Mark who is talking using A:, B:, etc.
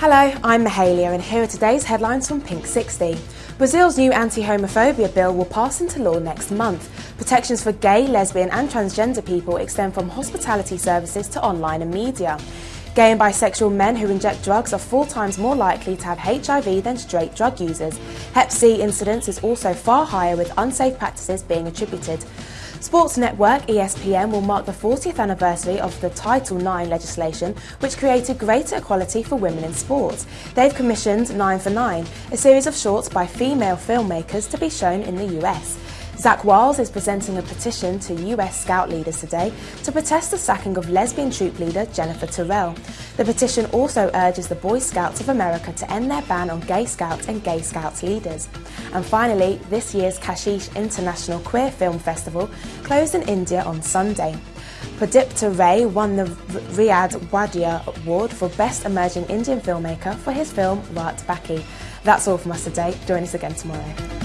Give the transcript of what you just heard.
A: Hello, I'm Mahalia and here are today's headlines from Pink 60. Brazil's new anti-homophobia bill will pass into law next month. Protections for gay, lesbian and transgender people extend from hospitality services to online and media. Gay and bisexual men who inject drugs are four times more likely to have HIV than straight drug users. Hep C incidence is also far higher with unsafe practices being attributed. Sports network ESPN will mark the 40th anniversary of the Title IX legislation, which created greater equality for women in sports. They've commissioned 9 for 9, a series of shorts by female filmmakers to be shown in the US. Zach Wahls is presenting a petition to US Scout leaders today to protest the sacking of lesbian troop leader Jennifer Tyrrell. The petition also urges the Boy Scouts of America to end their ban on gay scouts and gay scouts leaders. And finally, this year's Kashish International Queer Film Festival closed in India on Sunday. Pradipta Ray won the Riyad Wadia Award for Best Emerging Indian Filmmaker for his film Raat Baki. That's all from us today. Join us again tomorrow.